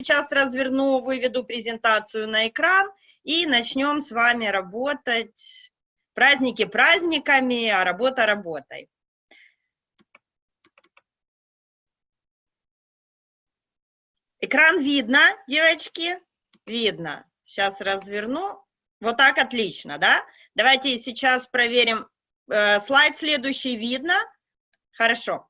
сейчас разверну, выведу презентацию на экран и начнем с вами работать. Праздники праздниками, а работа работой. Экран видно, девочки? Видно. Сейчас разверну. Вот так отлично, да? Давайте сейчас проверим. Э, слайд следующий видно? Хорошо.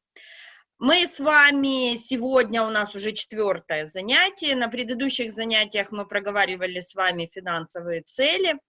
Мы с вами, сегодня у нас уже четвертое занятие, на предыдущих занятиях мы проговаривали с вами финансовые цели,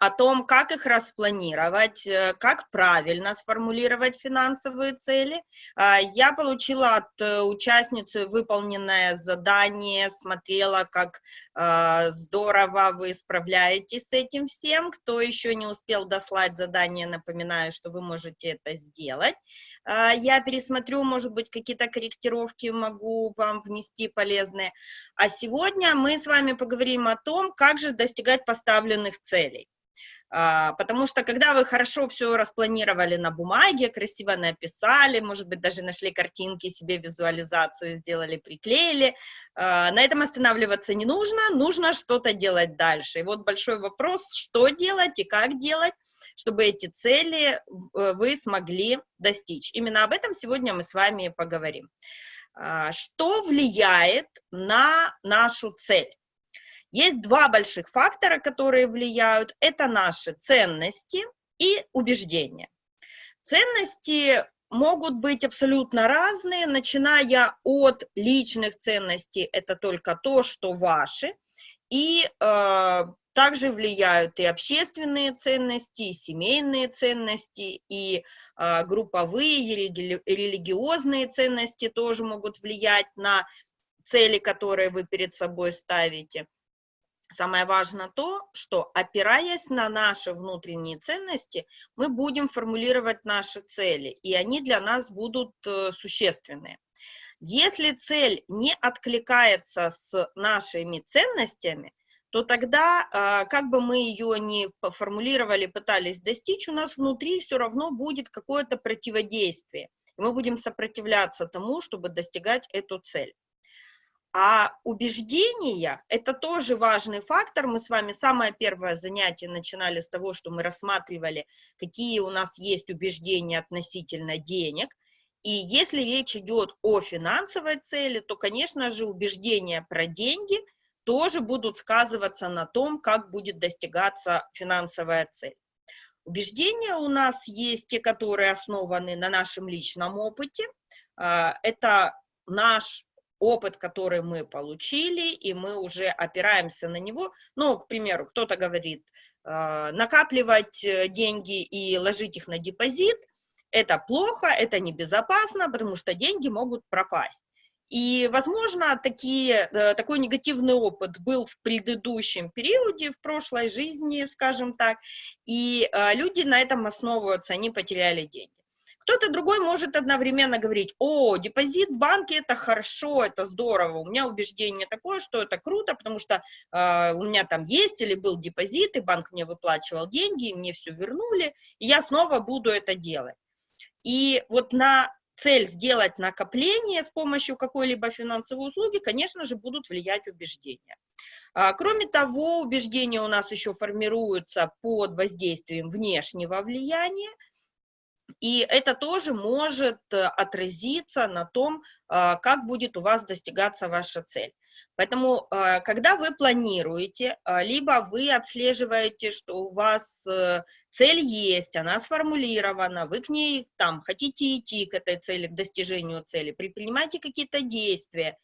о том, как их распланировать, э, как правильно сформулировать финансовые цели. А, я получила от э, участницы выполненное задание, смотрела, как здорово вы справляетесь с этим всем. Кто еще не успел дослать задание, напоминаю, что вы можете это сделать. А, я пересмотрю, может быть, какие-то корректировки могу вам внести полезные. А сегодня мы с вами поговорим о том, как же достигать поставленных целей. А, потому что когда вы хорошо все распланировали на бумаге, красиво написали, может быть, даже нашли картинки, себе визуализацию сделали, приклеили, а, на этом останавливаться не нужно, нужно что-то делать дальше. И вот большой вопрос, что делать и как делать, чтобы эти цели э, вы смогли достичь. Именно об этом сегодня мы с вами поговорим. А, что влияет на нашу цель? Есть два больших фактора, которые влияют. Это наши ценности и убеждения. Ценности могут быть абсолютно разные, начиная от личных ценностей, это только то, что ваши, и э, также влияют и общественные ценности, и семейные ценности, и э, групповые, и религи религиозные ценности тоже могут влиять на цели, которые вы перед собой ставите. Самое важное то, что опираясь на наши внутренние ценности, мы будем формулировать наши цели, и они для нас будут э, существенные. Если цель не откликается с нашими ценностями, то тогда, а, как бы мы ее ни формулировали, пытались достичь, у нас внутри все равно будет какое-то противодействие. Мы будем сопротивляться тому, чтобы достигать эту цель. А убеждения – это тоже важный фактор. Мы с вами самое первое занятие начинали с того, что мы рассматривали, какие у нас есть убеждения относительно денег. И если речь идет о финансовой цели, то, конечно же, убеждения про деньги тоже будут сказываться на том, как будет достигаться финансовая цель. Убеждения у нас есть те, которые основаны на нашем личном опыте. А, это наш опыт, который мы получили, и мы уже опираемся на него. Ну, к примеру, кто-то говорит, э, накапливать э, деньги и ложить их на депозит – это плохо, это небезопасно, потому что деньги могут пропасть. И, возможно, такие, э, такой негативный опыт был в предыдущем периоде, в прошлой жизни, скажем так, и люди на этом основываются, они потеряли деньги. Кто-то другой может одновременно говорить, о, депозит в банке это хорошо, это здорово, у меня убеждение такое, что это круто, потому что э, у меня там есть или был депозит, и банк мне выплачивал деньги, и мне все вернули, и я снова буду это делать. И вот на цель сделать накопление с помощью какой-либо финансовой услуги, конечно же, будут влиять убеждения. А, кроме того, убеждения у нас еще формируются под воздействием внешнего влияния, и это тоже может э, отразиться на том, а, как будет у вас достигаться ваша цель. Поэтому, а, когда вы планируете, а, либо вы отслеживаете, что у вас э, цель есть, она сформулирована, вы к ней там хотите идти к этой цели, к достижению цели, предпринимаете какие-то действия,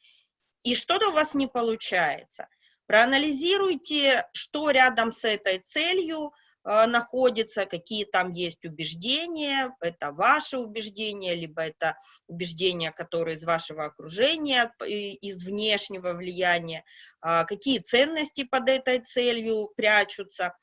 и что-то у вас не получается. Проанализируйте, что рядом с этой целью, находится, какие там есть убеждения, это ваши убеждения, либо это убеждения, которые из вашего окружения, из внешнего влияния, а, какие ценности под этой целью прячутся.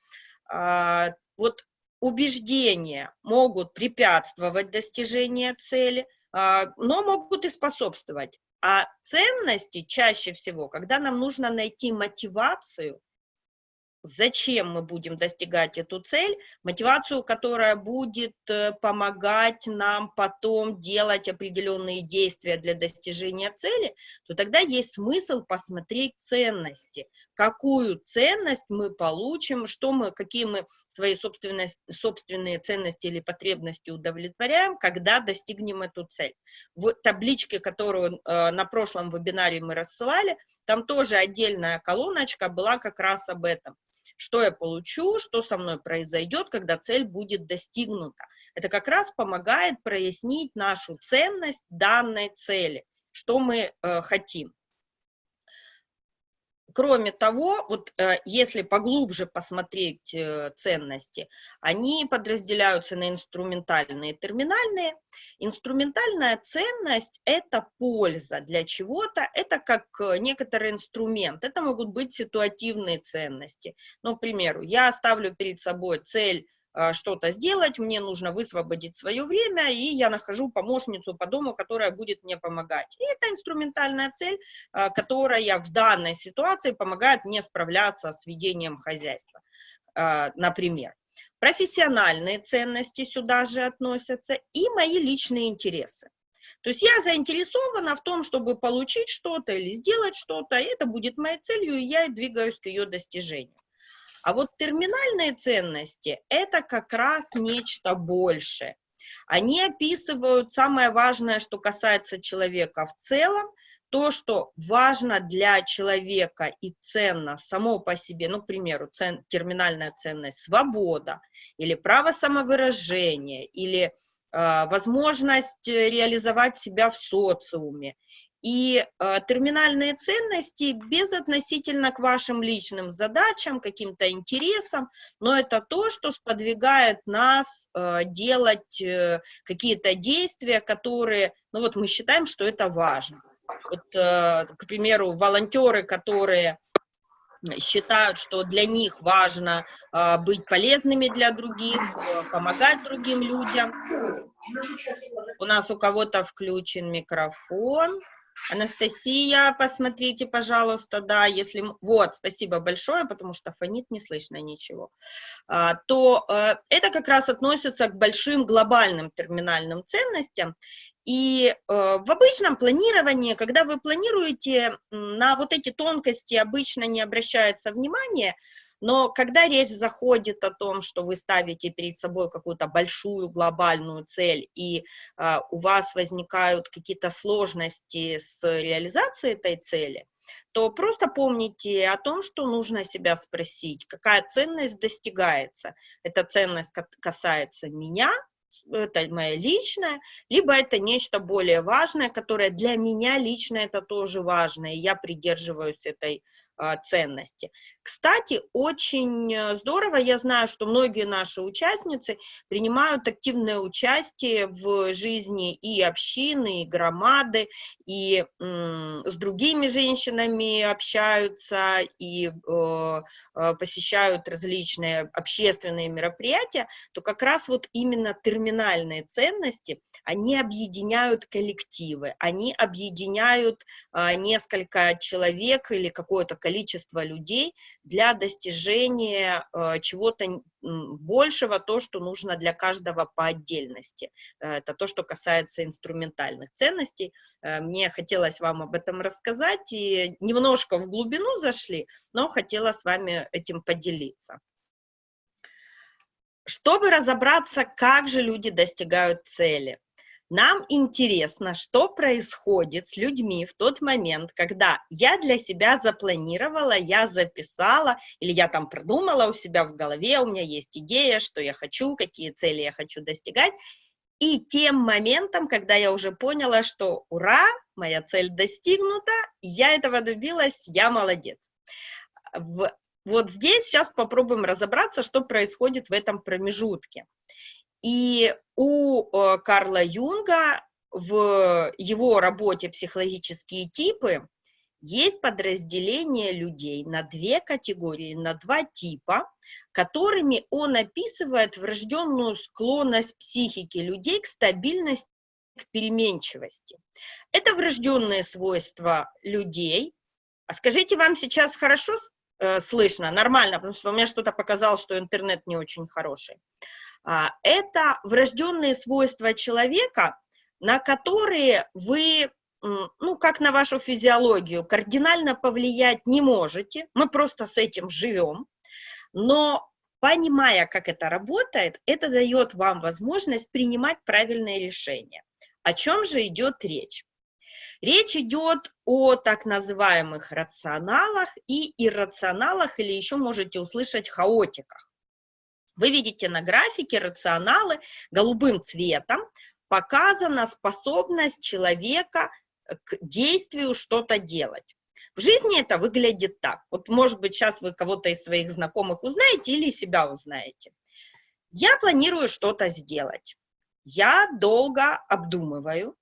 А, вот убеждения могут препятствовать достижению цели, но могут и способствовать. А ценности чаще всего, когда нам нужно найти мотивацию, зачем мы будем достигать эту цель, мотивацию, которая будет э, помогать нам потом делать определенные действия для достижения цели, то тогда есть смысл посмотреть ценности, какую ценность мы получим, что мы, какие мы свои собственные, собственные ценности или потребности удовлетворяем, когда достигнем эту цель. В табличке, которую э, на прошлом вебинаре мы рассылали, там тоже отдельная колоночка была как раз об этом что я получу, что со мной произойдет, когда цель будет достигнута. Это как раз помогает прояснить нашу ценность данной цели, что мы э, хотим. Кроме того, вот э, если поглубже посмотреть э, ценности, они подразделяются на инструментальные и терминальные. Инструментальная ценность – это польза для чего-то, это как э, некоторый инструмент, это могут быть ситуативные ценности. Ну, к примеру, я ставлю перед собой цель что-то сделать, мне нужно высвободить свое время, и я нахожу помощницу по дому, которая будет мне помогать. И это инструментальная цель, а, которая в данной ситуации помогает мне справляться с ведением хозяйства, а, например. Профессиональные ценности сюда же относятся и мои личные интересы. То есть я заинтересована в том, чтобы получить что-то или сделать что-то, это будет моей целью, и я двигаюсь к ее достижению. А вот терминальные ценности – это как раз нечто большее. Они описывают самое важное, что касается человека в целом, то, что важно для человека и ценно само по себе, ну, к примеру, цен, терминальная ценность свобода, или право самовыражения, или э, возможность реализовать себя в социуме, и э, терминальные ценности безотносительно к вашим личным задачам, каким-то интересам, но это то, что сподвигает нас э, делать э, какие-то действия, которые, ну вот мы считаем, что это важно. Вот, э, к примеру, волонтеры, которые считают, что для них важно э, быть полезными для других, э, помогать другим людям. У нас у кого-то включен микрофон. Анастасия, посмотрите, пожалуйста, да, если... Вот, спасибо большое, потому что фонит, не слышно ничего. А, то э, это как раз относится к большим глобальным терминальным ценностям. И э, в обычном планировании, когда вы планируете, на вот эти тонкости обычно не обращается внимания, но когда речь заходит о том, что вы ставите перед собой какую-то большую глобальную цель, и э, у вас возникают какие-то сложности с реализацией этой цели, то просто помните о том, что нужно себя спросить, какая ценность достигается. Эта ценность касается меня, это моя личная, либо это нечто более важное, которое для меня лично это тоже важно, и я придерживаюсь этой а, ценности. Кстати, очень э, здорово, я знаю, что многие наши участницы принимают активное участие в жизни и общины, и громады, и с другими женщинами общаются, и э, э, посещают различные общественные мероприятия, то как раз вот именно терминальные ценности, они объединяют коллективы, они объединяют э, несколько человек или какое-то количество людей для достижения э, чего-то большего, то, что нужно для каждого по отдельности. Э, это то, что касается инструментальных ценностей. Э, мне хотелось вам об этом рассказать, и немножко в глубину зашли, но хотела с вами этим поделиться. Чтобы разобраться, как же люди достигают цели, нам интересно, что происходит с людьми в тот момент, когда я для себя запланировала, я записала, или я там продумала у себя в голове, у меня есть идея, что я хочу, какие цели я хочу достигать, и тем моментом, когда я уже поняла, что ура, моя цель достигнута, я этого добилась, я молодец. Вот здесь сейчас попробуем разобраться, что происходит в этом промежутке. И у э, Карла Юнга в его работе «Психологические типы» есть подразделение людей на две категории, на два типа, которыми он описывает врожденную склонность психики людей к стабильности, к переменчивости. Это врожденные свойства людей. А скажите, вам сейчас хорошо э, слышно, нормально, потому что у меня что-то показало, что интернет не очень хороший. А, это врожденные свойства человека, на которые вы, ну, как на вашу физиологию, кардинально повлиять не можете, мы просто с этим живем, но понимая, как это работает, это дает вам возможность принимать правильные решения. О чем же идет речь? Речь идет о так называемых рационалах и иррационалах, или еще можете услышать хаотиках. Вы видите на графике рационалы голубым цветом, показана способность человека к действию что-то делать. В жизни это выглядит так. Вот, может быть, сейчас вы кого-то из своих знакомых узнаете или себя узнаете. Я планирую что-то сделать. Я долго обдумываю,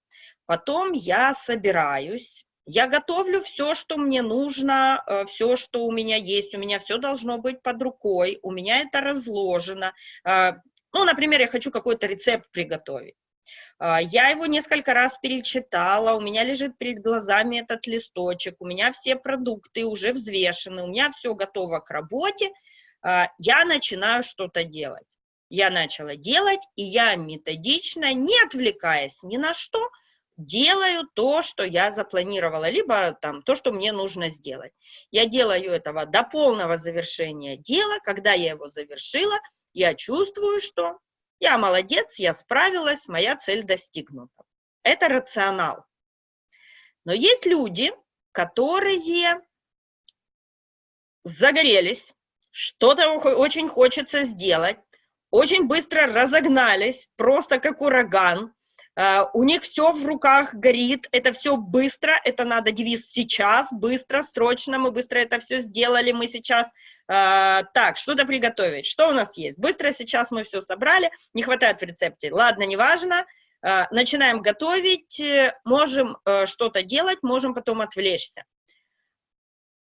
потом я собираюсь, я готовлю все, что мне нужно, э, все, что у меня есть, у меня все должно быть под рукой, у меня это разложено. Э, ну, например, я хочу какой-то рецепт приготовить. Э, я его несколько раз перечитала, у меня лежит перед глазами этот листочек, у меня все продукты уже взвешены, у меня все готово к работе, я начинаю что-то делать. Я начала делать, и я методично, не отвлекаясь ни на что, делаю то, что я запланировала, либо там то, что мне нужно сделать. Я делаю этого до полного завершения дела. Когда я его завершила, я чувствую, что я молодец, я справилась, моя цель достигнута. Это рационал. Но есть люди, которые загорелись, что-то очень хочется сделать, очень быстро разогнались, просто как ураган, у них все в руках горит, это все быстро, это надо девиз сейчас, быстро, срочно, мы быстро это все сделали, мы сейчас, uh, так, что-то приготовить, что у нас есть? Быстро сейчас мы все собрали, не хватает в рецепте, ладно, неважно, uh, начинаем готовить, можем что-то делать, можем потом отвлечься.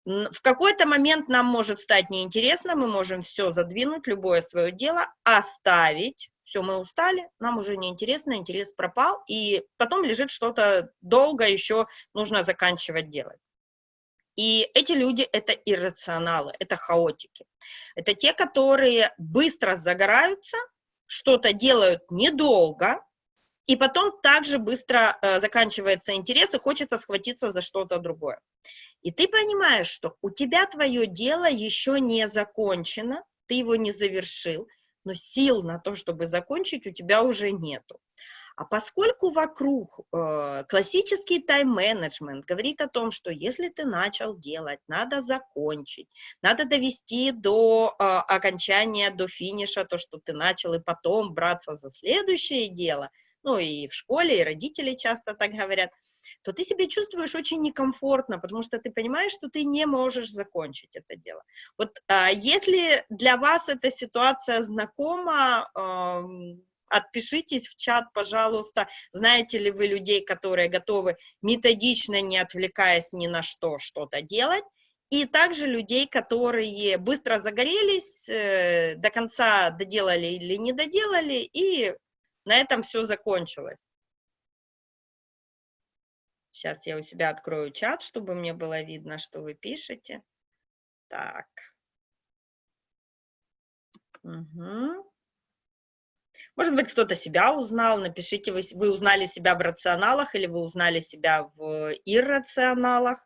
В какой-то момент нам может стать неинтересно, мы можем все задвинуть, любое свое дело, оставить, все, мы устали, нам уже неинтересно, интерес пропал, и потом лежит что-то долго еще нужно заканчивать делать. И эти люди — это иррационалы, это хаотики. Это те, которые быстро загораются, что-то делают недолго, и потом также быстро э, заканчивается интерес, и хочется схватиться за что-то другое. И ты понимаешь, что у тебя твое дело еще не закончено, ты его не завершил, но сил на то, чтобы закончить, у тебя уже нету. А поскольку вокруг э, классический тайм-менеджмент говорит о том, что если ты начал делать, надо закончить, надо довести до э, окончания, до финиша то, что ты начал, и потом браться за следующее дело, ну и в школе, и родители часто так говорят – то ты себя чувствуешь очень некомфортно, потому что ты понимаешь, что ты не можешь закончить это дело. Вот а, если для вас эта ситуация знакома, а, отпишитесь в чат, пожалуйста, знаете ли вы людей, которые готовы методично, не отвлекаясь ни на что, что-то делать, и также людей, которые быстро загорелись, э, до конца доделали или не доделали, и на этом все закончилось. Сейчас я у себя открою чат, чтобы мне было видно, что вы пишете. Так. Угу. Может быть, кто-то себя узнал. Напишите, вы, вы узнали себя в рационалах или вы узнали себя в иррационалах.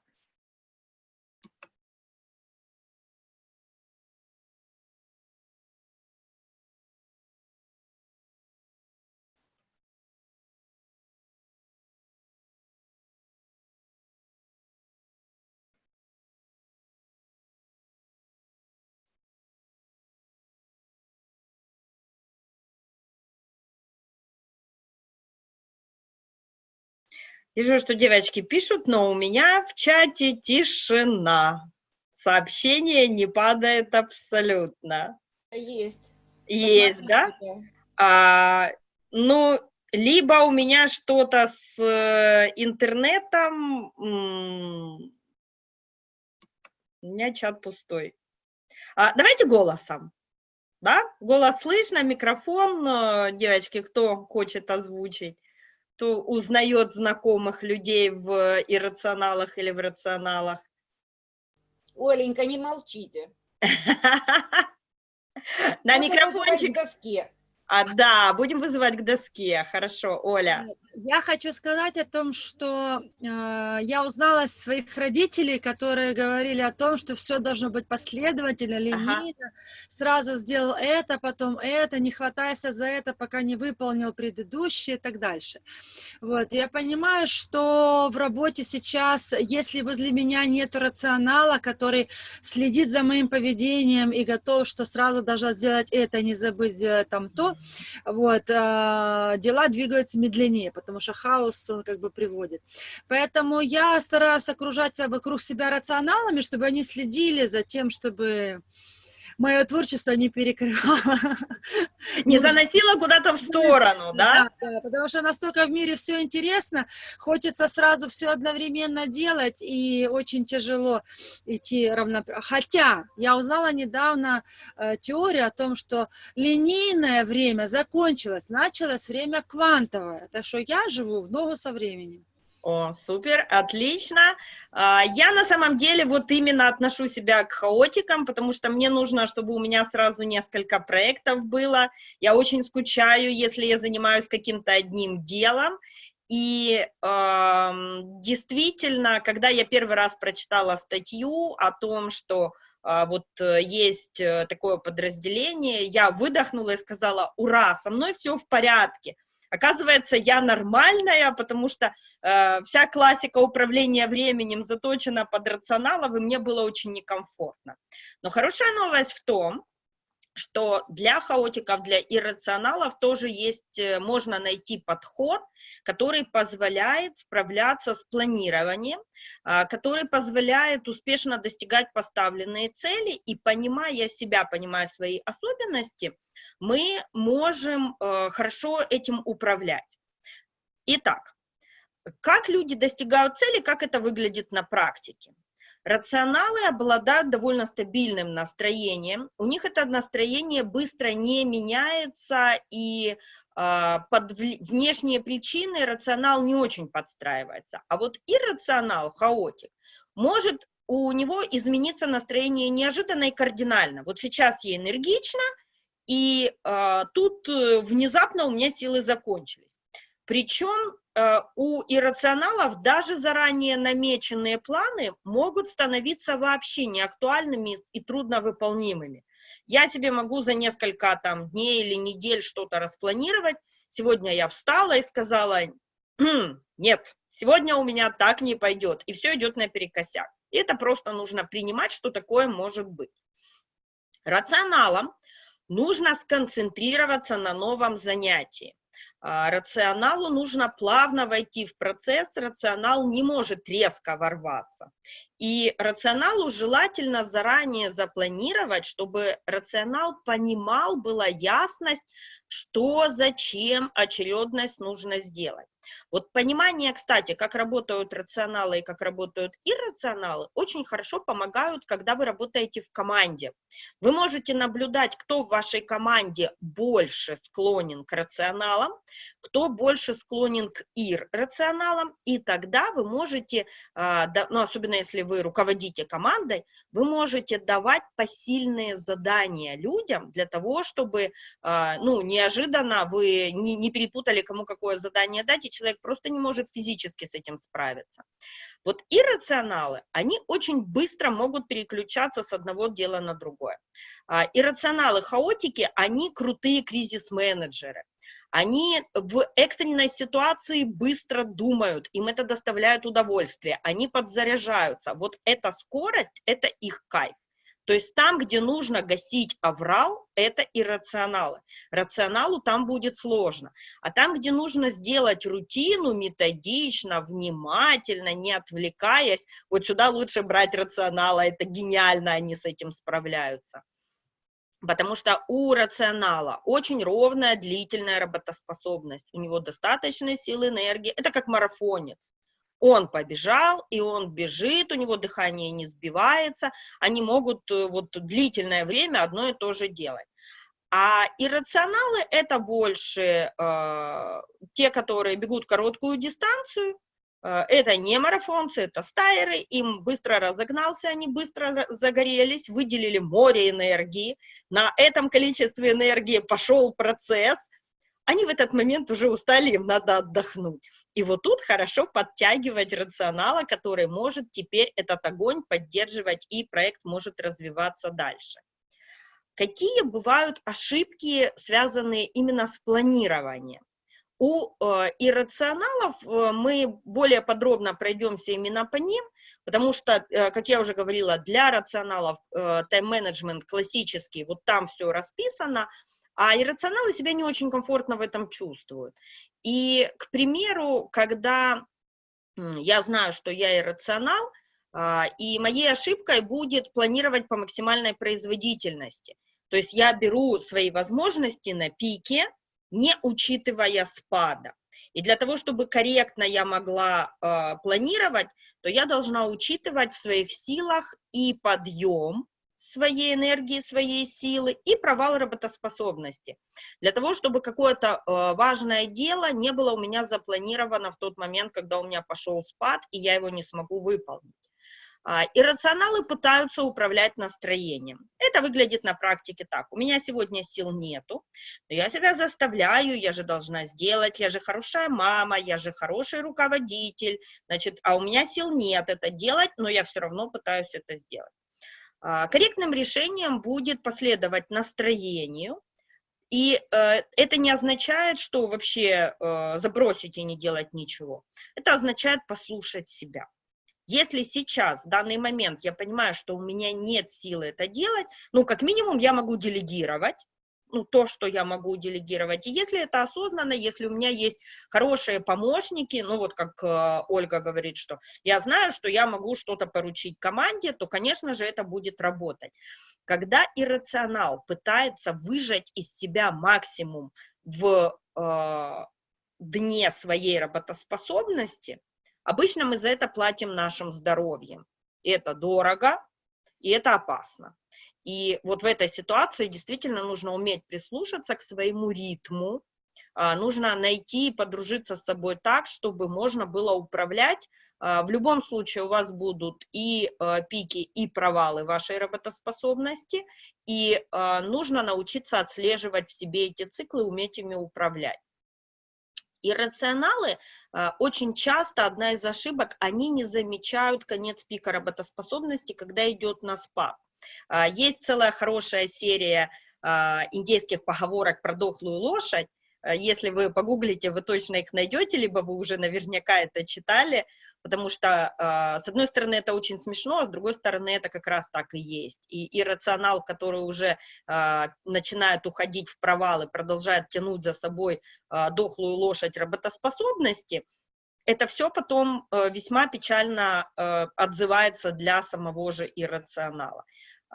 Вижу, что девочки пишут, но у меня в чате тишина. Сообщение не падает абсолютно. Есть. Есть, да? А, ну, либо у меня что-то с э, интернетом, у меня чат пустой. А, давайте голосом. Да? Голос слышно, микрофон, э, девочки, кто хочет озвучить кто узнает знакомых людей в иррационалах или в рационалах? Оленька, не молчите. На микрофончик. А, да, будем вызывать к доске. Хорошо, Оля. Я хочу сказать о том, что э, я узнала своих родителей, которые говорили о том, что все должно быть последовательно, линейно. Сразу сделал это, потом это, не хватайся за это, пока не выполнил предыдущее и так дальше. Вот. Я понимаю, что в работе сейчас, если возле меня нет рационала, который следит за моим поведением и готов, что сразу должна сделать это, не забыть сделать там то, вот, э, дела двигаются медленнее, потому что хаос он как бы приводит. Поэтому я стараюсь окружать вокруг себя рационалами, чтобы они следили за тем, чтобы мое творчество не перекрывало. Не заносила куда-то в сторону, да? Да, да, потому что настолько в мире все интересно, хочется сразу все одновременно делать, и очень тяжело идти равноправно. Хотя я узнала недавно э, теорию о том, что линейное время закончилось, началось время квантовое. Так что я живу в ногу со временем. О, супер, отлично. А, Я на самом деле вот именно отношу себя к хаотикам, потому что мне нужно, чтобы у меня сразу несколько проектов было. Я очень скучаю, если я занимаюсь каким-то одним делом. И эм, действительно, когда я первый раз прочитала статью о том, что а, вот э, есть э, такое подразделение, я выдохнула и сказала, ура, со мной все в порядке. Оказывается, я нормальная, потому что э, вся классика управления временем заточена под рационалов, и мне было очень некомфортно. Но хорошая новость в том, что для хаотиков, для иррационалов тоже есть, э, можно найти подход, который позволяет справляться с планированием, а, который позволяет успешно достигать поставленные цели, и понимая себя, понимая свои особенности, мы можем э, хорошо этим управлять. Итак, как люди достигают цели, как это выглядит на практике? Рационалы обладают довольно стабильным настроением. У них это настроение быстро не меняется, и э, под внешние причины рационал не очень подстраивается. А вот иррационал, хаотик, может у него измениться настроение неожиданно и кардинально. Вот сейчас я энергична, и э, тут внезапно у меня силы закончились. Причем у иррационалов даже заранее намеченные планы могут становиться вообще неактуальными и трудновыполнимыми. Я себе могу за несколько там, дней или недель что-то распланировать. Сегодня я встала и сказала, «Хм, нет, сегодня у меня так не пойдет, и все идет наперекосяк. И это просто нужно принимать, что такое может быть. Рационалам нужно сконцентрироваться на новом занятии. А, рационалу нужно плавно войти в процесс, рационал не может резко ворваться. И рационалу желательно заранее запланировать, чтобы рационал понимал, была ясность, что, зачем, очередность нужно сделать. Вот понимание, кстати, как работают рационалы и как работают иррационалы, очень хорошо помогают, когда вы работаете в команде. Вы можете наблюдать, кто в вашей команде больше склонен к рационалам, кто больше склонен к иррационалам, и тогда вы можете, а, ну, особенно если вы руководите командой, вы можете давать посильные задания людям для того, чтобы, а, ну, неожиданно вы не, перепутали, кому какое задание дать, и человек просто не может физически с этим справиться. Вот иррационалы, они очень быстро могут переключаться с одного дела на другое. А, иррационалы, хаотики, они крутые кризис-менеджеры. Они в экстренной ситуации быстро думают, им это доставляет удовольствие, они подзаряжаются. Вот эта скорость, это их кайф. То есть там, где нужно гасить аврал, это иррационалы. Рационалу там будет сложно. А там, где нужно сделать рутину методично, внимательно, не отвлекаясь, вот сюда лучше брать рационала, это гениально, они с этим справляются. Потому что у рационала очень ровная, длительная работоспособность. У него достаточно силы, энергии. Это как марафонец он побежал, и он бежит, у него дыхание не сбивается, они могут э, вот длительное время одно и то же делать. А иррационалы – это больше э, те, которые бегут короткую дистанцию, Э, это не марафонцы, это стайеры, им быстро разогнался, они быстро загорелись, выделили море энергии, на этом количестве энергии пошел процесс, они в этот момент уже устали, им надо отдохнуть. И вот тут хорошо подтягивать рационала, который может теперь этот огонь поддерживать, и проект может развиваться дальше. Какие бывают ошибки, связанные именно с планированием? У э, иррационалов э, мы более подробно пройдемся именно по ним, потому что, э, как я уже говорила, для рационалов э, тайм-менеджмент классический, вот там все расписано, а иррационалы себя не очень комфортно в этом чувствуют. И, к примеру, когда я знаю, что я иррационал, э, и моей ошибкой будет планировать по максимальной производительности. То есть я беру свои возможности на пике, не учитывая спада. И для того, чтобы корректно я могла э, планировать, то я должна учитывать в своих силах и подъем своей энергии, своей силы, и провал работоспособности. Для того, чтобы какое-то э, важное дело не было у меня запланировано в тот момент, когда у меня пошел спад, и я его не смогу выполнить. А, иррационалы пытаются управлять настроением. Это выглядит на практике так. У меня сегодня сил нету, но я себя заставляю, я же должна сделать, я же хорошая мама, я же хороший руководитель, значит, а у меня сил нет это делать, но я все равно пытаюсь это сделать. А, корректным решением будет последовать настроению, и э, это не означает, что вообще э, забросить и не делать ничего. Это означает послушать себя. Если сейчас, в данный момент, я понимаю, что у меня нет силы это делать, ну, как минимум, я могу делегировать, ну, то, что я могу делегировать. И если это осознанно, если у меня есть хорошие помощники, ну, вот как э, Ольга говорит, что я знаю, что я могу что-то поручить команде, то, конечно же, это будет работать. Когда иррационал пытается выжать из себя максимум в э, дне своей работоспособности, Обычно мы за это платим нашим здоровьем. И это дорого, и это опасно. И вот в этой ситуации действительно нужно уметь прислушаться к своему ритму, а, нужно найти и подружиться с собой так, чтобы можно было управлять. А, в любом случае у вас будут и а, пики, и провалы вашей работоспособности, и нужно научиться отслеживать в себе эти циклы, уметь ими управлять. Иррационалы очень часто, одна из ошибок, они не замечают конец пика работоспособности, когда идет на спад. А, есть целая хорошая серия а, индейских поговорок про дохлую лошадь, Э, если вы погуглите, вы точно их найдете, либо вы уже наверняка это читали, потому что, а, с одной стороны, это очень смешно, а с другой стороны, это как раз так и есть. И иррационал, который уже а, начинает уходить в провалы, продолжает тянуть за собой а, дохлую лошадь работоспособности, это все потом э, весьма печально э, отзывается для самого же иррационала.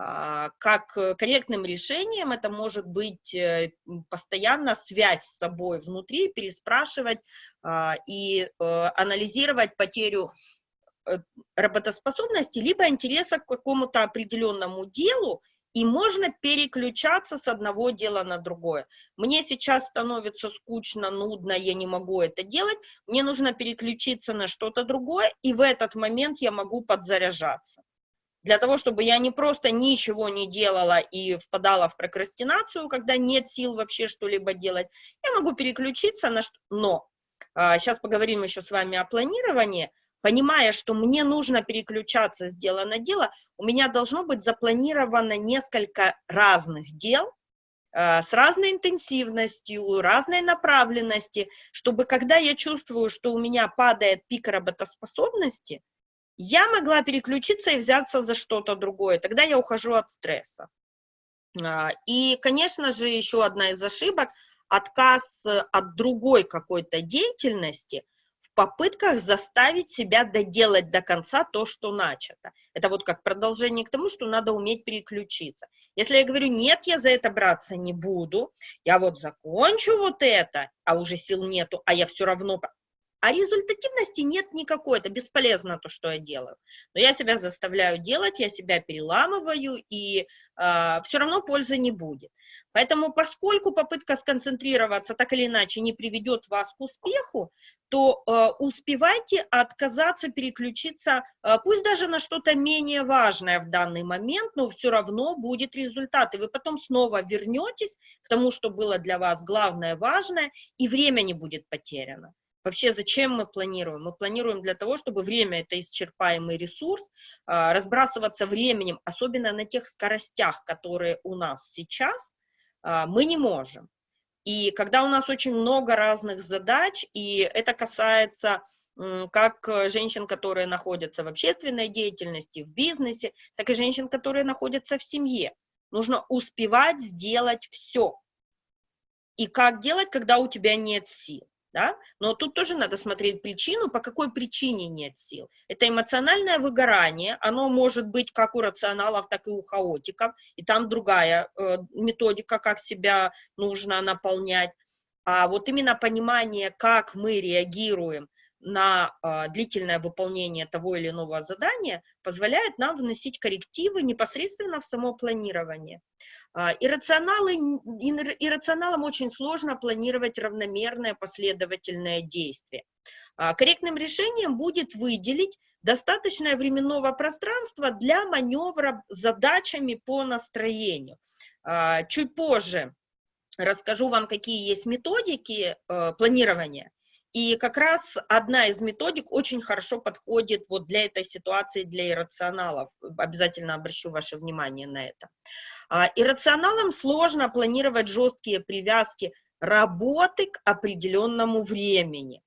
А, как корректным решением это может быть э, постоянно связь с собой внутри, переспрашивать а, и анализировать потерю работоспособности, либо интереса к какому-то определенному делу, и можно переключаться с одного дела на другое. Мне сейчас становится скучно, нудно, я не могу это делать, мне нужно переключиться на что-то другое, и в этот момент я могу подзаряжаться. Для того, чтобы я не просто ничего не делала и впадала в прокрастинацию, когда нет сил вообще что-либо делать, я могу переключиться на что... Но, а, сейчас поговорим еще с вами о планировании, понимая, что мне нужно переключаться с дела на дело, у меня должно быть запланировано несколько разных дел, а, с разной интенсивностью, разной направленности, чтобы когда я чувствую, что у меня падает пик работоспособности, я могла переключиться и взяться за что-то другое, тогда я ухожу от стресса. А, и, конечно же, еще одна из ошибок – отказ э, от другой какой-то деятельности попытках заставить себя доделать до конца то, что начато. Это вот как продолжение к тому, что надо уметь переключиться. Если я говорю, нет, я за это браться не буду, я вот закончу вот это, а уже сил нету, а я все равно а результативности нет никакой, это бесполезно то, что я делаю. Но я себя заставляю делать, я себя переламываю, и э, все равно пользы не будет. Поэтому, поскольку попытка сконцентрироваться так или иначе не приведет вас к успеху, то э, успевайте отказаться, переключиться, э, пусть даже на что-то менее важное в данный момент, но все равно будет результат, и вы потом снова вернетесь к тому, что было для вас главное, важное, и время не будет потеряно. Вообще, зачем мы планируем? Мы планируем для того, чтобы время – это исчерпаемый ресурс, а, разбрасываться временем, особенно на тех скоростях, которые у нас сейчас, а, мы не можем. И когда у нас очень много разных задач, и это касается как женщин, которые находятся в общественной деятельности, в бизнесе, так и женщин, которые находятся в семье. Нужно успевать сделать все. И как делать, когда у тебя нет сил? Да? Но тут тоже надо смотреть причину, по какой причине нет сил. Это эмоциональное выгорание, оно может быть как у рационалов, так и у хаотиков, и там другая э, методика, как себя нужно наполнять. А вот именно понимание, как мы реагируем на э, длительное выполнение того или иного задания позволяет нам вносить коррективы непосредственно в само планирование. Э, иррационалы, иррационалам очень сложно планировать равномерное последовательное действие. Э, корректным решением будет выделить достаточное временного пространства для маневра задачами по настроению. Э, чуть позже расскажу вам, какие есть методики э, планирования, и как раз одна из методик очень хорошо подходит вот для этой ситуации, для иррационалов. Обязательно обращу ваше внимание на это. А, иррационалам сложно планировать жесткие привязки работы к определенному времени.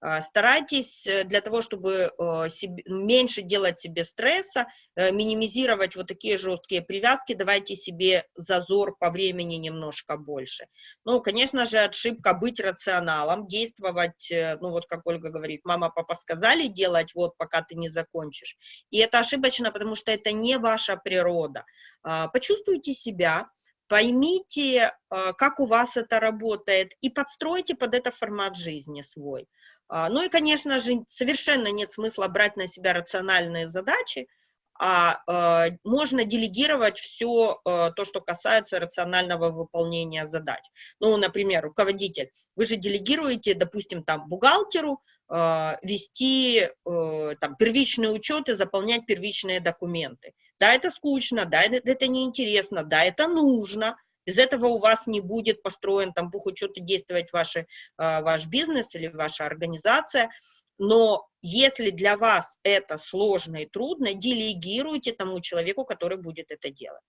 А, старайтесь э, для того, чтобы э, себе, меньше делать себе стресса, э, минимизировать вот такие жесткие привязки, давайте себе зазор по времени немножко больше. Ну, конечно же, ошибка быть рационалом, действовать, ну вот как Ольга говорит, мама, папа сказали делать вот, пока ты не закончишь. И это ошибочно, потому что это не ваша природа. А, почувствуйте себя, поймите, а, как у вас это работает, и подстройте под это формат жизни свой. А, ну и, конечно же, совершенно нет смысла брать на себя рациональные задачи, а э, можно делегировать все э, то, что касается рационального выполнения задач. Ну, например, руководитель, вы же делегируете, допустим, там, бухгалтеру э, вести там, первичные учеты, заполнять первичные документы. Да, это скучно, да, это, это неинтересно, да, это нужно, без этого у вас не будет построен там бухучет и действовать ваши, ваш бизнес или ваша организация, но если для вас это сложно и трудно, делегируйте тому человеку, который будет это делать.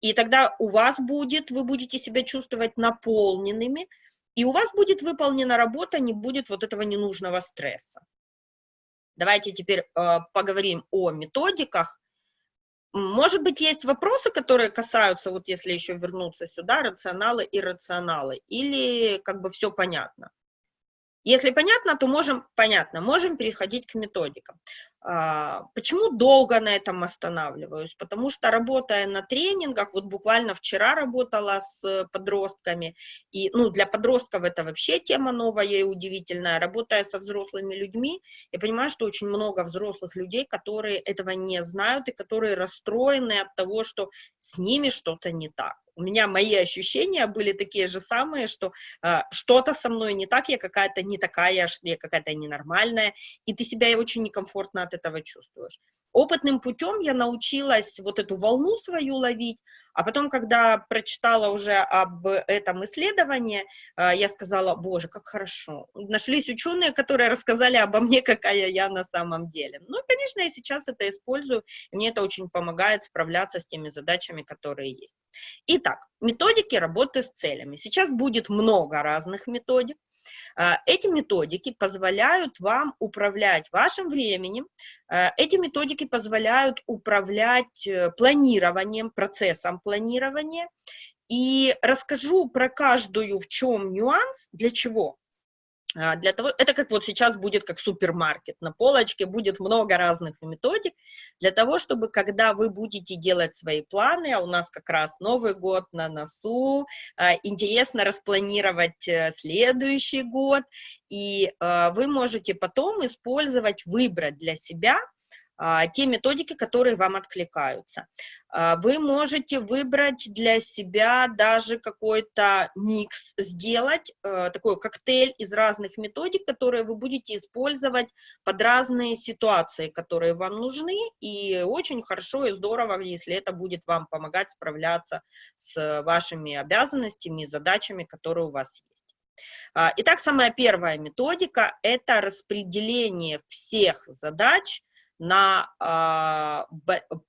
И тогда у вас будет, вы будете себя чувствовать наполненными, и у вас будет выполнена работа, не будет вот этого ненужного стресса. Давайте теперь э, поговорим о методиках. Может быть, есть вопросы, которые касаются, вот если еще вернуться сюда, рационалы и рационалы, или как бы все понятно? Если понятно, то можем, понятно, можем переходить к методикам. А, почему долго на этом останавливаюсь? Потому что работая на тренингах, вот буквально вчера работала с подростками, и ну, для подростков это вообще тема новая и удивительная. Работая со взрослыми людьми, я понимаю, что очень много взрослых людей, которые этого не знают и которые расстроены от того, что с ними что-то не так у меня мои ощущения были такие же самые, что э, что-то со мной не так, я какая-то не такая, я какая-то ненормальная, и ты себя очень некомфортно этого чувствуешь. Опытным путем я научилась вот эту волну свою ловить, а потом, когда прочитала уже об этом исследовании, э, я сказала, боже, как хорошо. Нашлись ученые, которые рассказали обо мне, какая я на самом деле. Ну, конечно, я сейчас это использую, мне это очень помогает справляться с теми задачами, которые есть. Итак, методики работы с целями. Сейчас будет много разных методик. А, эти методики позволяют вам управлять вашим временем, а, эти методики позволяют управлять э, планированием, процессом планирования. И расскажу про каждую, в чем нюанс, для чего. А, для того, это как вот сейчас будет как супермаркет, на полочке будет много разных методик, для того, чтобы когда вы будете делать свои планы, а у нас как раз Новый год на носу, а, интересно распланировать э, следующий год, и а, вы можете потом использовать, выбрать для себя те методики, которые вам откликаются. А, вы можете выбрать для себя даже какой-то микс, сделать э, такой коктейль из разных методик, которые вы будете использовать под разные ситуации, которые вам нужны, и очень хорошо и здорово, если это будет вам помогать справляться с вашими обязанностями и задачами, которые у вас есть. А, итак, самая первая методика – это распределение всех задач на, а,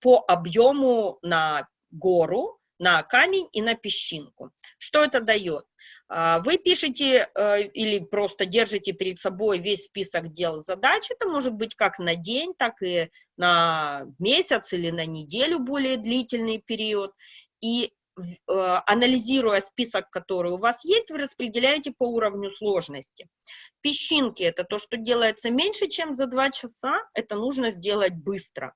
по объему на гору, на камень и на песчинку. Что это дает? А, вы пишете э, или просто держите перед собой весь список дел задач, это может быть как на день, так и на месяц или на неделю более длительный период, и анализируя список, который у вас есть, вы распределяете по уровню сложности. Песчинки – это то, что делается меньше, чем за 2 часа, это нужно сделать быстро.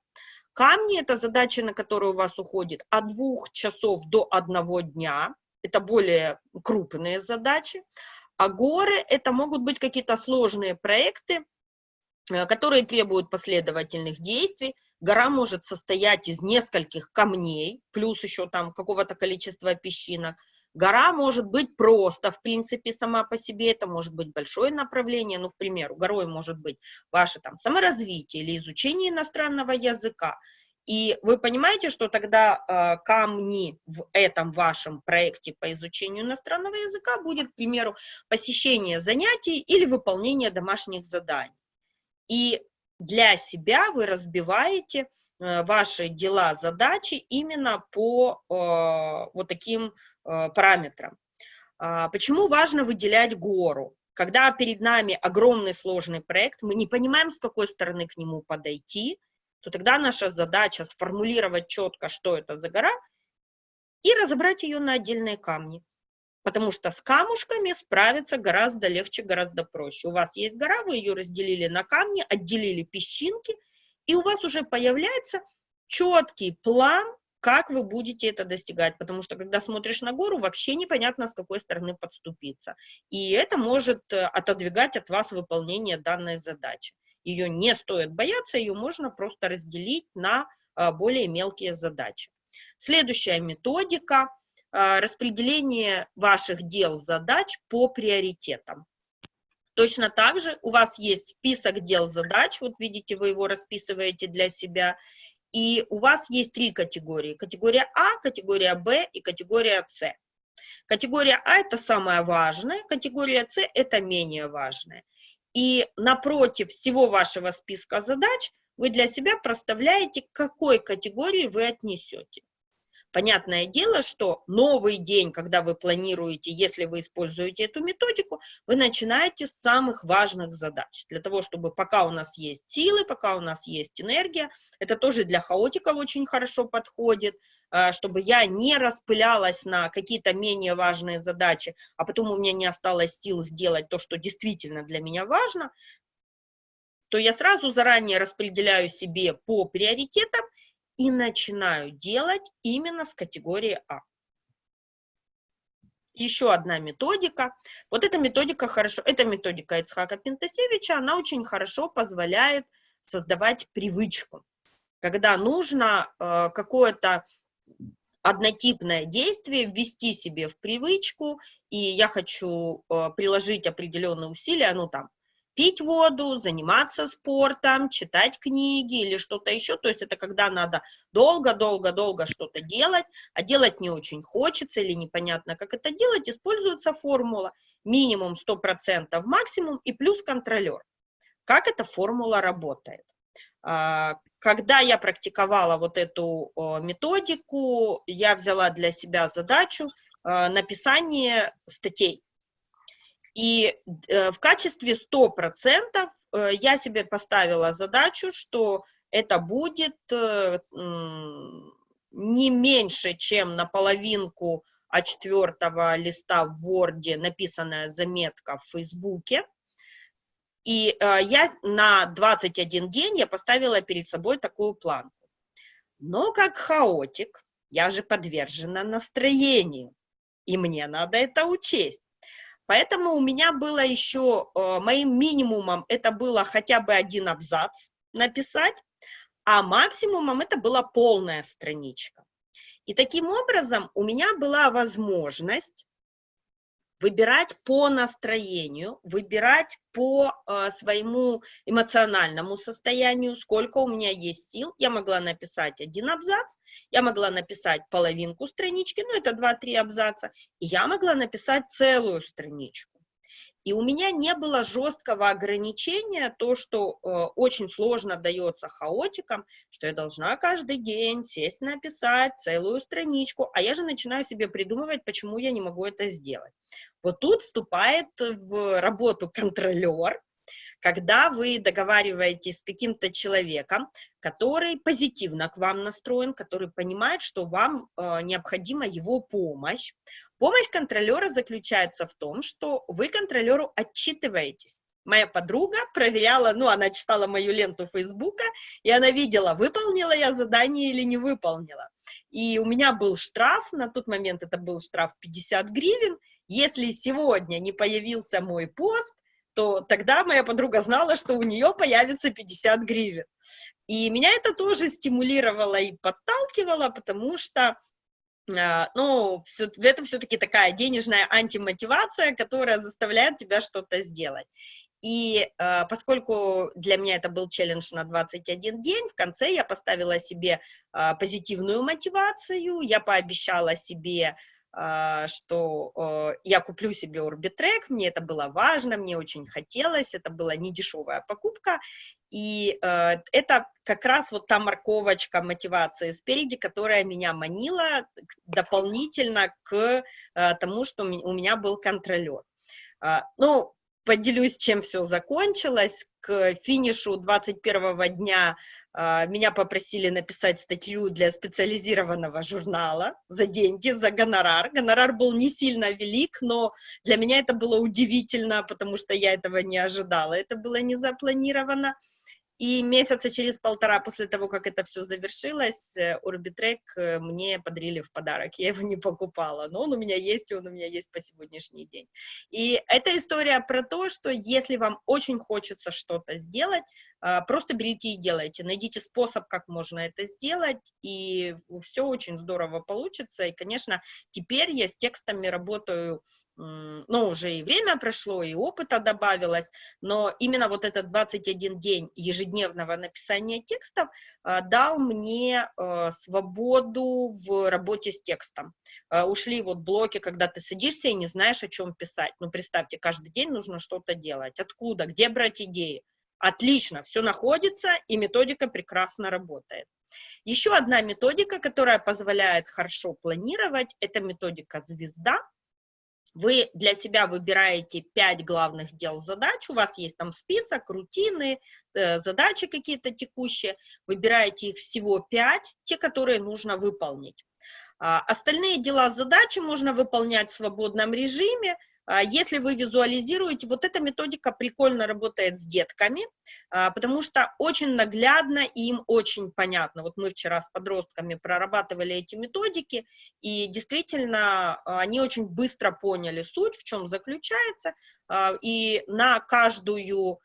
Камни – это задачи, на которые у вас уходит от 2 часов до 1 дня, это более крупные задачи. А горы – это могут быть какие-то сложные проекты, э, которые требуют последовательных действий, Гора может состоять из нескольких камней, плюс еще там какого-то количества песчинок. Гора может быть просто, в принципе, сама по себе, это может быть большое направление, ну, к примеру, горой может быть ваше там саморазвитие или изучение иностранного языка. И вы понимаете, что тогда э, камни в этом вашем проекте по изучению иностранного языка будет, к примеру, посещение занятий или выполнение домашних заданий. И для себя вы разбиваете э, ваши дела, задачи именно по э, вот таким э, параметрам. А, почему важно выделять гору? Когда перед нами огромный сложный проект, мы не понимаем, с какой стороны к нему подойти, то тогда наша задача сформулировать четко, что это за гора, и разобрать ее на отдельные камни потому что с камушками справиться гораздо легче, гораздо проще. У вас есть гора, вы ее разделили на камни, отделили песчинки, и у вас уже появляется четкий план, как вы будете это достигать, потому что когда смотришь на гору, вообще непонятно, с какой стороны подступиться. И это может э, отодвигать от вас выполнение данной задачи. Ее не стоит бояться, ее можно просто разделить на а, более мелкие задачи. Следующая методика – распределение ваших дел, задач по приоритетам. Точно так же у вас есть список дел, задач, вот видите, вы его расписываете для себя, и у вас есть три категории. Категория А, категория Б и категория С. Категория А – это самое важное, категория С – это менее важное. И напротив всего вашего списка задач вы для себя проставляете, к какой категории вы отнесете. Понятное дело, что новый день, когда вы планируете, если вы используете эту методику, вы начинаете с самых важных задач. Для того, чтобы пока у нас есть силы, пока у нас есть энергия, это тоже для хаотиков очень хорошо подходит, а, чтобы я не распылялась на какие-то менее важные задачи, а потом у меня не осталось сил сделать то, что действительно для меня важно, то я сразу заранее распределяю себе по приоритетам и начинаю делать именно с категории А. Еще одна методика. Вот эта методика хорошо, эта методика Ицхака Пентасевича, она очень хорошо позволяет создавать привычку. Когда нужно э, какое-то однотипное действие ввести себе в привычку, и я хочу э, приложить определенные усилия, ну там, пить воду, заниматься спортом, читать книги или что-то еще. То есть это когда надо долго-долго-долго что-то делать, а делать не очень хочется или непонятно, как это делать, используется формула минимум 100%, максимум и плюс контролер. Как эта формула работает? А, когда я практиковала вот эту методику, я взяла для себя задачу а, написания статей. И э, в качестве 100% э, я себе поставила задачу, что это будет э, не меньше, чем на половинку А4 листа в Word написанная заметка в Фейсбуке. И я на 21 день я поставила перед собой такую планку. Но как хаотик, я же подвержена настроению, и мне надо это учесть. Поэтому у меня было еще, э, моим минимумом это было хотя бы один абзац написать, а максимумом это была полная страничка. И таким образом у меня была возможность выбирать по настроению, выбирать по э, своему эмоциональному состоянию, сколько у меня есть сил. Я могла написать один абзац, я могла написать половинку странички, ну это 2-3 абзаца, и я могла написать целую страничку. И у меня не было жесткого ограничения, то, что э, очень сложно дается хаотикам, что я должна каждый день сесть написать целую страничку, а я же начинаю себе придумывать, почему я не могу это сделать. Вот тут вступает в работу контролер, когда вы договариваетесь с каким-то человеком, который позитивно к вам настроен, который понимает, что вам э, необходима его помощь. Помощь контролера заключается в том, что вы контролеру отчитываетесь. Моя подруга проверяла, ну, она читала мою ленту Фейсбука, и она видела, выполнила я задание или не выполнила. И у меня был штраф, на тот момент это был штраф 50 гривен. Если сегодня не появился мой пост, то тогда моя подруга знала, что у нее появится 50 гривен. И меня это тоже стимулировало и подталкивало, потому что а, ну, все, это все-таки такая денежная антимотивация, которая заставляет тебя что-то сделать. И э, поскольку для меня это был челлендж на 21 день, в конце я поставила себе э, позитивную мотивацию, я пообещала себе а, что э, я куплю себе Orbitrek, мне это было важно, мне очень хотелось, это была не дешевая покупка, и э, это как раз вот та морковочка мотивации спереди, которая меня манила дополнительно к тому, что у меня был контролер. А, ну, поделюсь, чем все закончилось. К финишу 21 дня э, меня попросили написать статью для специализированного журнала за деньги, за гонорар. Гонорар был не сильно велик, но для меня это было удивительно, потому что я этого не ожидала. Это было не запланировано. И месяца через полтора после того, как это все завершилось, Orbitrek э, э, мне подарили в подарок. Я его не покупала, но он у меня есть, и он у меня есть по сегодняшний день. И эта история про то, что если вам очень хочется что-то сделать, а, просто берите и делайте. Найдите способ, как можно это сделать, и все очень здорово получится. И, конечно, теперь я с текстами работаю ну, уже и время прошло, и опыта добавилось, но именно вот этот 21 день ежедневного написания текстов э, дал мне э, свободу в работе с текстом. Э, ушли вот блоки, когда ты садишься и не знаешь, о чем писать. Ну, представьте, каждый день нужно что-то делать. Откуда? Где брать идеи? Отлично, все находится, и методика прекрасно работает. Еще одна методика, которая позволяет хорошо планировать, это методика «Звезда». Вы для себя выбираете 5 главных дел задач, у вас есть там список, рутины, э, задачи какие-то текущие, выбираете их всего 5, те, которые нужно выполнить. А, остальные дела задачи можно выполнять в свободном режиме, если вы визуализируете, вот эта методика прикольно работает с детками, а, потому что очень наглядно и им очень понятно. Вот мы вчера с подростками прорабатывали эти методики, и действительно а, они очень быстро поняли суть, в чем заключается, и на каждую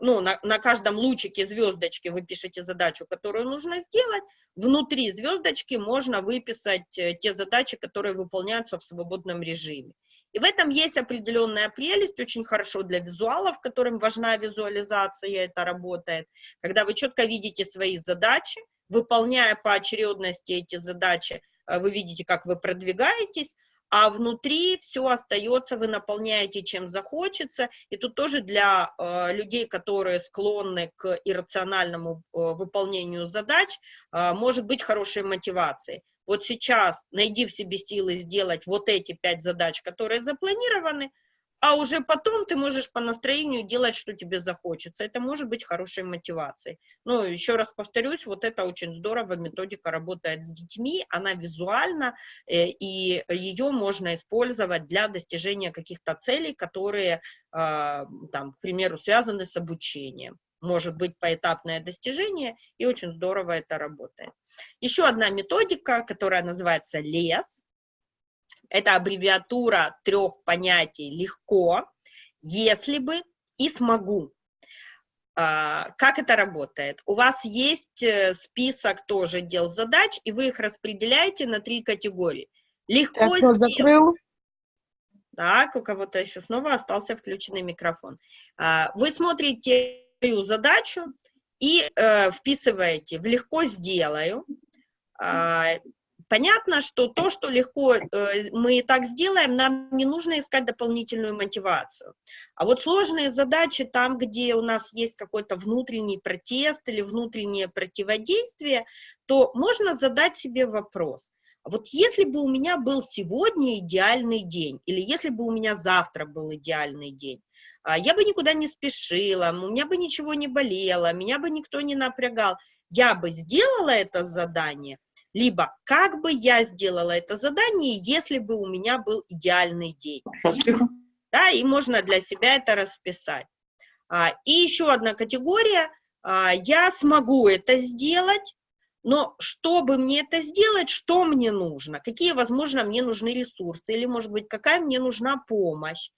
ну, на, на каждом лучике звездочки вы пишете задачу, которую нужно сделать, внутри звездочки можно выписать э, те задачи, которые выполняются в свободном режиме. И в этом есть определенная прелесть, очень хорошо для визуалов, которым важна визуализация, это работает, когда вы четко видите свои задачи, выполняя по очередности эти задачи, э, вы видите, как вы продвигаетесь, а внутри все остается, вы наполняете чем захочется, и тут тоже для э, людей, которые склонны к иррациональному э, выполнению задач, э, может быть хорошей мотивацией. Вот сейчас найди в себе силы сделать вот эти пять задач, которые запланированы, а уже потом ты можешь по настроению делать, что тебе захочется. Это может быть хорошей мотивацией. Ну, еще раз повторюсь, вот это очень здорово, методика работает с детьми, она визуальна, э, и ее можно использовать для достижения каких-то целей, которые, э, там, к примеру, связаны с обучением может быть поэтапное достижение, и очень здорово это работает. Еще одна методика, которая называется ЛЕС. Это аббревиатура трех понятий «легко», «если бы» и «смогу». А, как это работает? У вас есть э, список тоже дел задач, и вы их распределяете на три категории. Легко Кто закрыл? Так, у кого-то еще снова остался включенный микрофон. А, вы смотрите свою задачу и э, вписываете в «легко сделаю». Понятно, что то, что легко э, мы и так сделаем, нам не нужно искать дополнительную мотивацию. А вот сложные задачи, там, где у нас есть какой-то внутренний протест или внутреннее противодействие, то можно задать себе вопрос. Вот если бы у меня был сегодня идеальный день, или если бы у меня завтра был идеальный день, а, я бы никуда не спешила, у меня бы ничего не болело, меня бы никто не напрягал. Я бы сделала это задание, либо как бы я сделала это задание, если бы у меня был идеальный день. Да, и можно для себя это расписать. А, и еще одна категория, а, я смогу это сделать, но чтобы мне это сделать, что мне нужно? Какие, возможно, мне нужны ресурсы? Или, может быть, какая мне нужна помощь?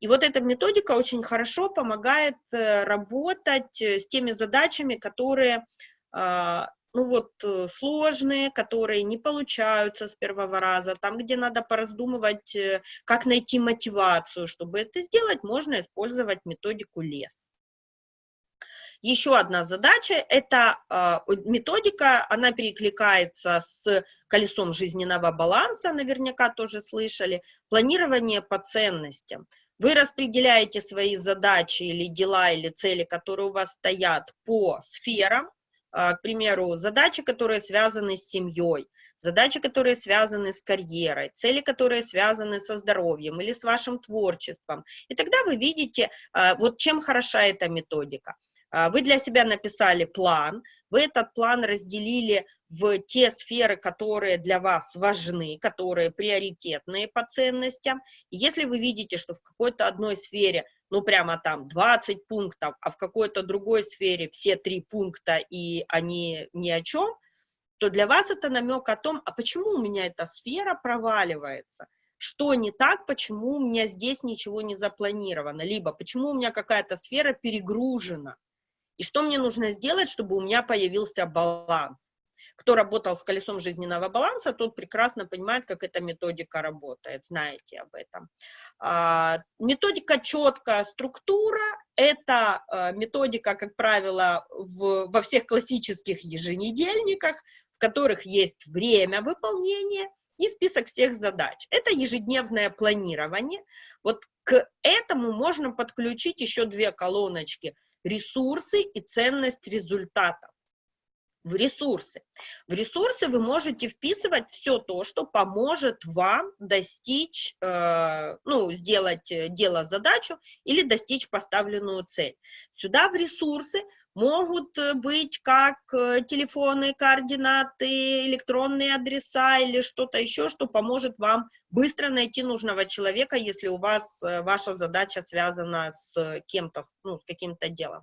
И вот эта методика очень хорошо помогает э, работать э, с теми задачами, которые, а, ну вот, э, сложные, которые не получаются с первого раза, там, где надо пораздумывать, как найти мотивацию, чтобы это сделать, можно использовать методику лес. Еще одна задача – это э, методика, она перекликается с колесом жизненного баланса, наверняка тоже слышали, планирование по ценностям. Вы распределяете свои задачи или дела, или цели, которые у вас стоят по сферам, а, к примеру, задачи, которые связаны с семьей, задачи, которые связаны с карьерой, цели, которые связаны со здоровьем или с вашим творчеством. И тогда вы видите, а, вот чем хороша эта методика. А, вы для себя написали план, вы этот план разделили в те сферы, которые для вас важны, которые приоритетные по ценностям. И если вы видите, что в какой-то одной сфере, ну прямо там 20 пунктов, а в какой-то другой сфере все три пункта и они ни о чем, то для вас это намек о том, а почему у меня эта сфера проваливается, что не так, почему у меня здесь ничего не запланировано, либо почему у меня какая-то сфера перегружена, и что мне нужно сделать, чтобы у меня появился баланс. Кто работал с колесом жизненного баланса, тот прекрасно понимает, как эта методика работает, знаете об этом. А, методика четкая, структура – это а, методика, как правило, в, во всех классических еженедельниках, в которых есть время выполнения и список всех задач. Это ежедневное планирование. Вот к этому можно подключить еще две колоночки – ресурсы и ценность результатов в ресурсы. В ресурсы вы можете вписывать все то, что поможет вам достичь, э, ну, сделать э, дело, задачу или достичь поставленную цель. Сюда в ресурсы могут э, быть как э, телефоны, координаты, электронные адреса или что-то еще, что поможет вам быстро найти нужного человека, если у вас ваша задача связана с кем-то, ну, с каким-то делом.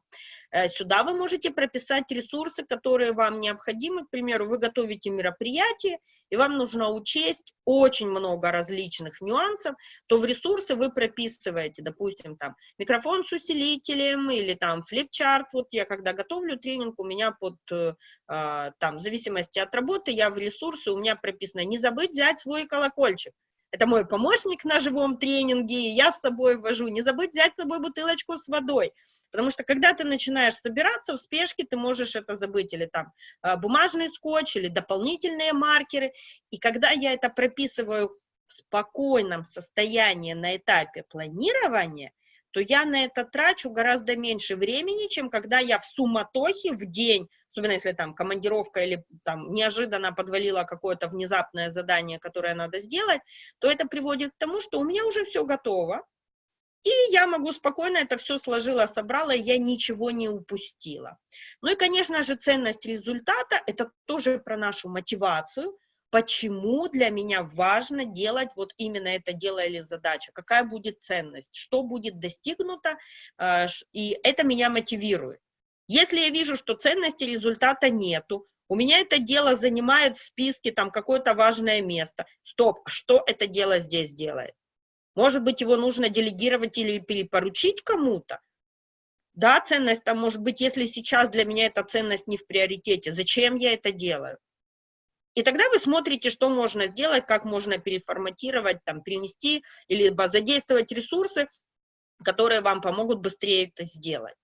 Сюда вы можете прописать ресурсы, которые вам необходимы. К примеру, вы готовите мероприятие, и вам нужно учесть очень много различных нюансов, то в ресурсы вы прописываете, допустим, там, микрофон с усилителем или там флипчарт. Вот я когда готовлю тренинг, у меня под, э, а, там, в зависимости от работы, я в ресурсы, у меня прописано, не забыть взять свой колокольчик. Это мой помощник на живом тренинге, я с собой вожу. Не забыть взять с собой бутылочку с водой. Потому что когда ты начинаешь собираться в спешке, ты можешь это забыть, или там а, бумажный скотч, или дополнительные маркеры. И когда я это прописываю в спокойном состоянии на этапе планирования, то я на это трачу гораздо меньше времени, чем когда я в суматохе в день, особенно если там командировка или там неожиданно подвалило какое-то внезапное задание, которое надо сделать, то это приводит к тому, что у меня уже все готово, И я могу спокойно это все сложила, собрала, я ничего не упустила. Ну и, конечно же, ценность результата – это тоже про нашу мотивацию, почему для меня важно делать вот именно это дело или задача, какая будет ценность, что будет достигнуто, э, и это меня мотивирует. Если я вижу, что ценности результата нету, у меня это дело занимает в списке там какое-то важное место. Стоп, а что это дело здесь делает? Может быть, его нужно делегировать или перепоручить кому-то? Да, ценность там может быть, если сейчас для меня эта ценность не в приоритете, зачем я это делаю? И тогда вы смотрите, что можно сделать, как можно переформатировать, там, перенести, либо задействовать ресурсы, которые вам помогут быстрее это сделать.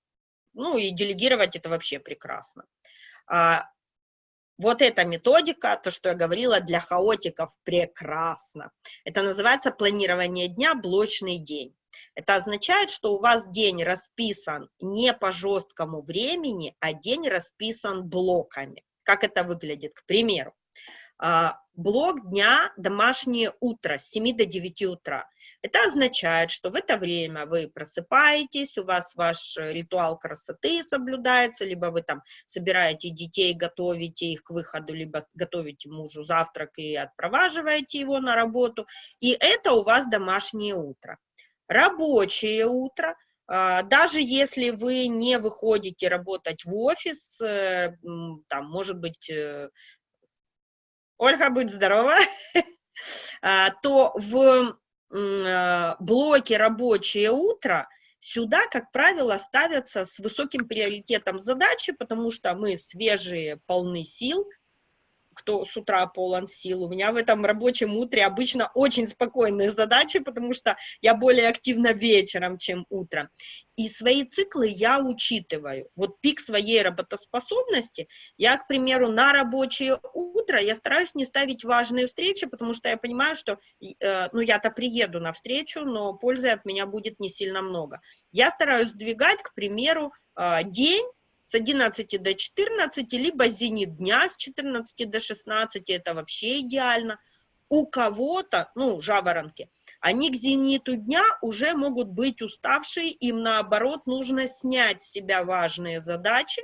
Ну и делегировать это вообще прекрасно. А, вот эта методика, то, что я говорила, для хаотиков прекрасно. Это называется планирование дня, блочный день. Это означает, что у вас день расписан не по жесткому времени, а день расписан блоками. Как это выглядит? К примеру, блок дня «Домашнее утро» с 7 до 9 утра. Это означает, что в это время вы просыпаетесь, у вас ваш ритуал красоты соблюдается, либо вы там собираете детей, готовите их к выходу, либо готовите мужу завтрак и отпроваживаете его на работу. И это у вас домашнее утро. Рабочее утро а, даже если вы не выходите работать в офис, э, там, может быть, э, Ольга, будь здорова, а, то в э, блоке «Рабочее утро» сюда, как правило, ставятся с высоким приоритетом задачи, потому что мы свежие, полны сил, кто с утра полон сил. У меня в этом рабочем утре обычно очень спокойные задачи, потому что я более активна вечером, чем утром. И свои циклы я учитываю. Вот пик своей работоспособности, я, к примеру, на рабочее утро, я стараюсь не ставить важные встречи, потому что я понимаю, что, э, ну, я-то приеду на встречу, но пользы от меня будет не сильно много. Я стараюсь сдвигать, к примеру, э, день, с 11 до 14, либо зенит дня с 14 до 16, это вообще идеально. У кого-то, ну, жаворонки, они к зениту дня уже могут быть уставшие, им наоборот нужно снять с себя важные задачи,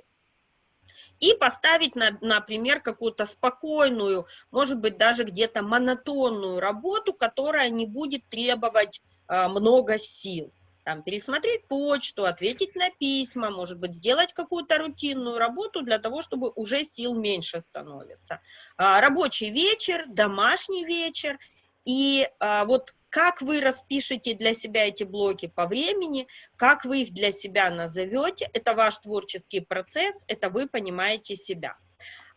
и поставить, на, например, какую-то спокойную, может быть, даже где-то монотонную работу, которая не будет требовать э, много сил там, пересмотреть почту, ответить на письма, может быть, сделать какую-то рутинную работу для того, чтобы уже сил меньше становится. А, рабочий вечер, домашний вечер, и а, вот как вы распишете для себя эти блоки по времени, как вы их для себя назовете, это ваш творческий процесс, это вы понимаете себя.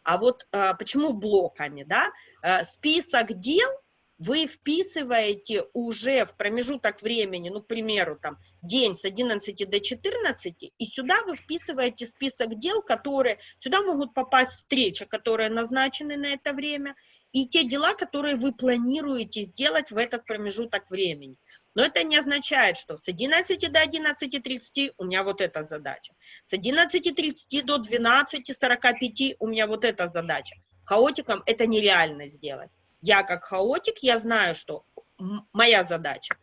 А вот а, почему блоками, да? А, список дел – вы вписываете уже в промежуток времени, ну, к примеру, там, день с 11 до 14, и сюда вы вписываете список дел, которые, сюда могут попасть встречи, которые назначены на это время, и те дела, которые вы планируете сделать в этот промежуток времени. Но это не означает, что с 11 до 11.30 у меня вот эта задача, с 11.30 до 12.45 у меня вот эта задача. Хаотиком это нереально сделать. Я как хаотик, я знаю, что моя задача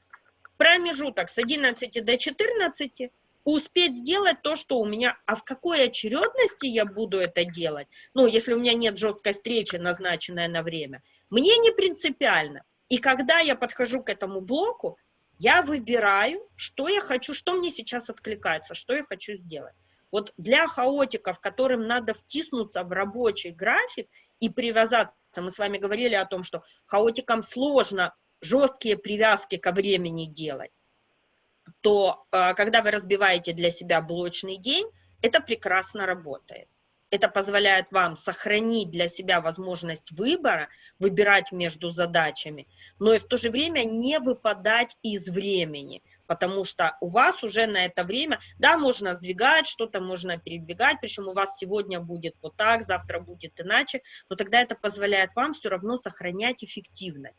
промежуток с 11 до 14 успеть сделать то, что у меня, а в какой очередности я буду это делать, ну, если у меня нет жесткой встречи, назначенной на время, мне не принципиально. И когда я подхожу к этому блоку, я выбираю, что я хочу, что мне сейчас откликается, что я хочу сделать. Вот для хаотиков, которым надо втиснуться в рабочий график и привязаться, мы с вами говорили о том, что хаотикам сложно жесткие привязки ко времени делать, то а, когда вы разбиваете для себя блочный день, это прекрасно работает. Это позволяет вам сохранить для себя возможность выбора, выбирать между задачами, но и в то же время не выпадать из времени, потому что у вас уже на это время, да, можно сдвигать, что-то можно передвигать, причем у вас сегодня будет вот так, завтра будет иначе, но тогда это позволяет вам все равно сохранять эффективность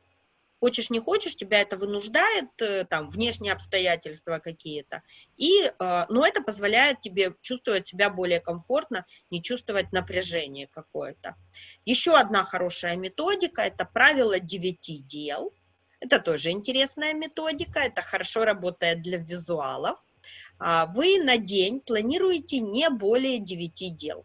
хочешь не хочешь, тебя это вынуждает, э, там, внешние обстоятельства какие-то, и, э, но это позволяет тебе чувствовать себя более комфортно, не чувствовать напряжение какое-то. Еще одна хорошая методика – это правило девяти дел. Это тоже интересная методика, это хорошо работает для визуалов. А, вы на день планируете не более 9 дел.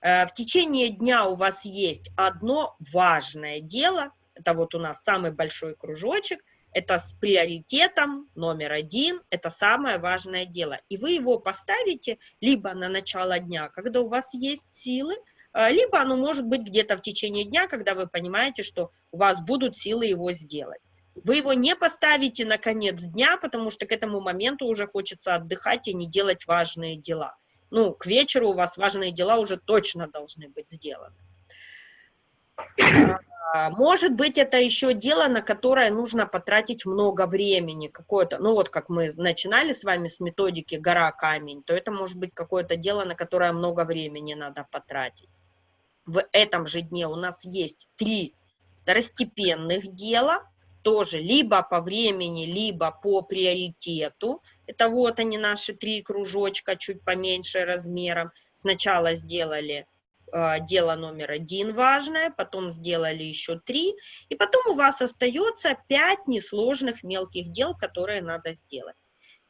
Э, в течение дня у вас есть одно важное дело, это вот у нас самый большой кружочек, это с приоритетом номер один, это самое важное дело. И вы его поставите либо на начало дня, когда у вас есть силы, либо оно может быть где-то в течение дня, когда вы понимаете, что у вас будут силы его сделать. Вы его не поставите на конец дня, потому что к этому моменту уже хочется отдыхать и не делать важные дела. Ну, к вечеру у вас важные дела уже точно должны быть сделаны. А, может быть, это еще дело, на которое нужно потратить много времени, какое-то, ну вот как мы начинали с вами с методики «гора-камень», то это может быть какое-то дело, на которое много времени надо потратить. В этом же дне у нас есть три второстепенных дела, тоже либо по времени, либо по приоритету. Это вот они, наши три кружочка, чуть поменьше размером. Сначала сделали э, дело номер один важное, потом сделали еще три, и потом у вас остается пять несложных мелких дел, которые надо сделать.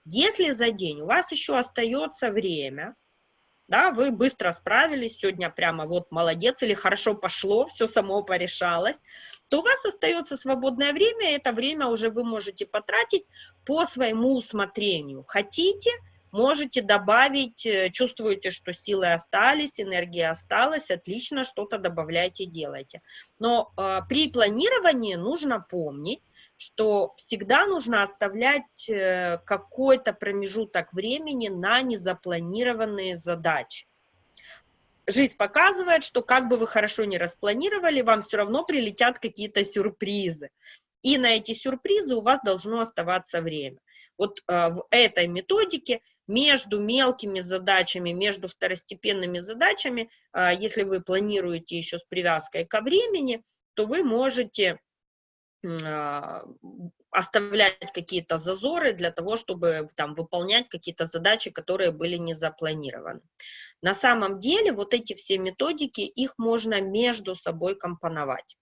Если за день у вас еще остается время, да, вы быстро справились, сегодня прямо вот молодец, или хорошо пошло, все само порешалось, то у вас остается свободное время, и это время уже вы можете потратить по своему усмотрению. Хотите, можете добавить, э, чувствуете, что силы остались, энергия осталась, отлично, что-то добавляйте, делайте. Но э, при планировании нужно помнить, что всегда нужно оставлять э, какой-то промежуток времени на незапланированные задачи. Жизнь показывает, что как бы вы хорошо не распланировали, вам все равно прилетят какие-то сюрпризы. И на эти сюрпризы у вас должно оставаться время. Вот э, в этой методике между мелкими задачами, между второстепенными задачами, э, если вы планируете еще с привязкой ко времени, то вы можете э, оставлять какие-то зазоры для того, чтобы там выполнять какие-то задачи, которые были не запланированы. На самом деле вот эти все методики, их можно между собой компоновать.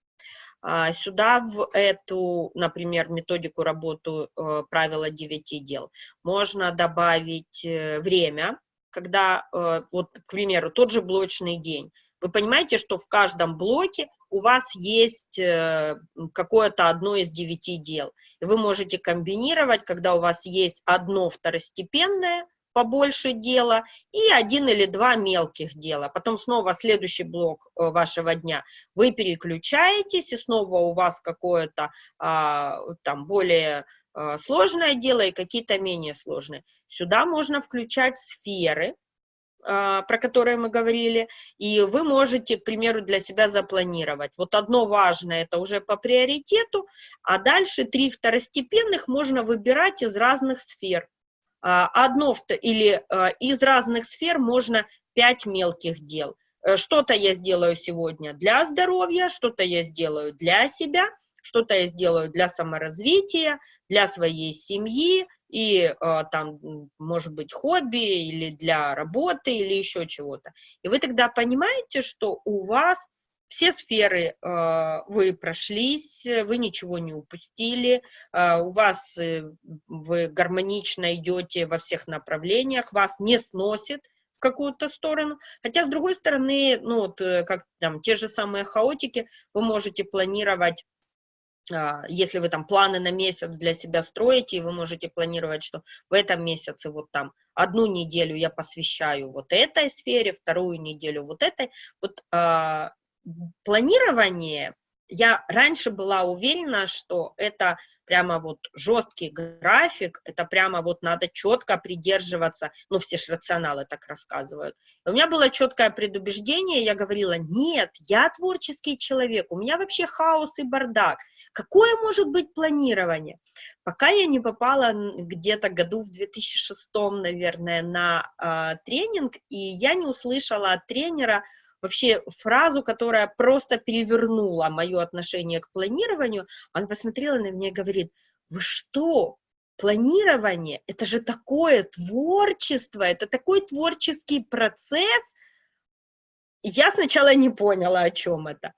А, сюда в эту, например, методику работу э, правила 9 дел можно добавить э, время, когда, э, вот, к примеру, тот же блочный день. Вы понимаете, что в каждом блоке у вас есть какое-то одно из девяти дел. Вы можете комбинировать, когда у вас есть одно второстепенное, побольше дела и один или два мелких дела. Потом снова следующий блок э, вашего дня. Вы переключаетесь, и снова у вас какое-то а, там более а, сложное дело и какие-то менее сложные. Сюда можно включать сферы, а, про которые мы говорили, и вы можете, к примеру, для себя запланировать. Вот одно важное, это уже по приоритету, а дальше три второстепенных можно выбирать из разных сфер. А, одно или а, из разных сфер можно пять мелких дел. Э, что-то я сделаю сегодня для здоровья, что-то я сделаю для себя, что-то я сделаю для саморазвития, для своей семьи, и а, там, может быть, хобби, или для работы, или еще чего-то. И вы тогда понимаете, что у вас все сферы э, вы прошлись, вы ничего не упустили, э, у вас э, вы гармонично идете во всех направлениях, вас не сносит в какую-то сторону. Хотя, с другой стороны, ну, вот, э, как там, те же самые хаотики, вы можете планировать а, если вы там планы на месяц для себя строите, вы можете планировать, что в этом месяце вот там одну неделю я посвящаю вот этой сфере, вторую неделю вот этой. Вот планирование, я раньше была уверена, что это прямо вот жесткий график, это прямо вот надо четко придерживаться, ну, все ж рационалы так рассказывают. У меня было четкое предубеждение, я говорила, нет, я творческий человек, у меня вообще хаос и бардак, какое может быть планирование? Пока я не попала где-то году в 2006, наверное, на э, тренинг, и я не услышала от тренера, вообще фразу, которая просто перевернула мое отношение к планированию, она посмотрела на меня и говорит, вы что, планирование, это же такое творчество, это такой творческий процесс. я сначала не поняла, о чем это.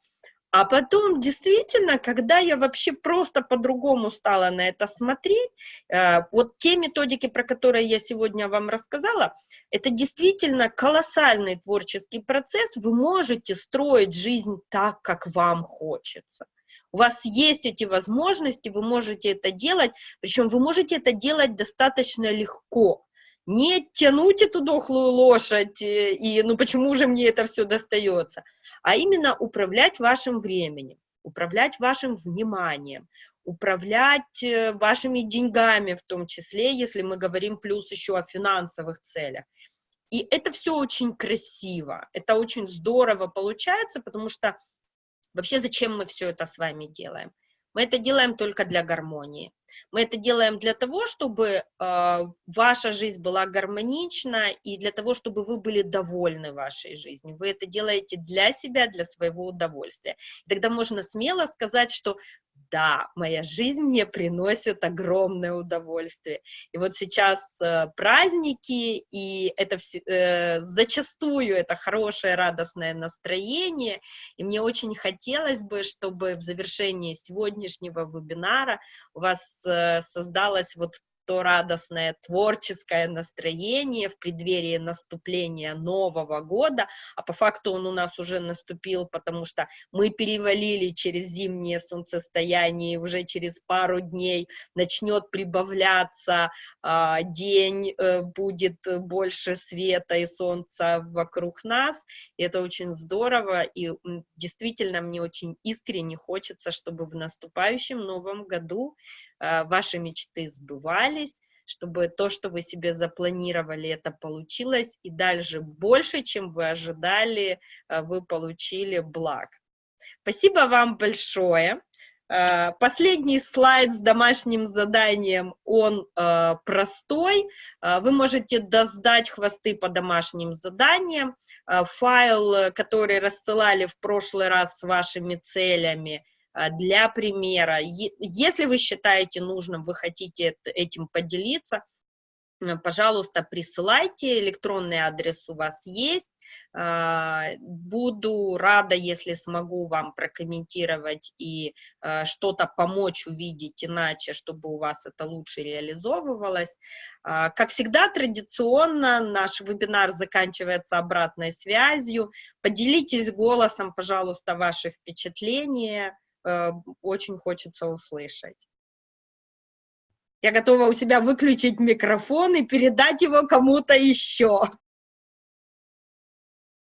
А потом, действительно, когда я вообще просто по-другому стала на это смотреть, э, вот те методики, про которые я сегодня вам рассказала, это действительно колоссальный творческий процесс. Вы можете строить жизнь так, как вам хочется. У вас есть эти возможности, вы можете это делать, причем вы можете это делать достаточно легко не тянуть эту дохлую лошадь, э, и ну почему же мне это все достается, а именно управлять вашим временем, управлять вашим вниманием, управлять э, вашими деньгами в том числе, если мы говорим плюс еще о финансовых целях. И это все очень красиво, это очень здорово получается, потому что вообще зачем мы все это с вами делаем? Мы это делаем только для гармонии. Мы это делаем для того, чтобы э, ваша жизнь была гармонична и для того, чтобы вы были довольны вашей жизнью. Вы это делаете для себя, для своего удовольствия. И тогда можно смело сказать, что да, моя жизнь мне приносит огромное удовольствие. И вот сейчас э, праздники, и это все, э, зачастую это хорошее, радостное настроение, и мне очень хотелось бы, чтобы в завершении сегодняшнего вебинара у вас создалось вот то радостное творческое настроение в преддверии наступления Нового года, а по факту он у нас уже наступил, потому что мы перевалили через зимнее солнцестояние, уже через пару дней начнет прибавляться а, день, э, будет больше света и солнца вокруг нас, и это очень здорово, и действительно мне очень искренне хочется, чтобы в наступающем Новом году а, ваши мечты сбывались, чтобы то, что вы себе запланировали, это получилось, и дальше больше, чем вы ожидали, а, вы получили благ. Спасибо вам большое. А, последний слайд с домашним заданием, он простой. Вы можете доздать хвосты по домашним заданиям. Файл, который рассылали в прошлый раз с вашими целями – для примера, если вы считаете нужным, вы хотите этим поделиться, пожалуйста, присылайте, электронный адрес у вас есть. А, буду рада, если смогу вам прокомментировать и а, что-то помочь увидеть иначе, чтобы у вас это лучше реализовывалось. Как всегда, традиционно наш вебинар заканчивается обратной связью. Поделитесь голосом, пожалуйста, ваши впечатления. Э, очень хочется услышать. Я готова у себя выключить микрофон и передать его кому-то еще.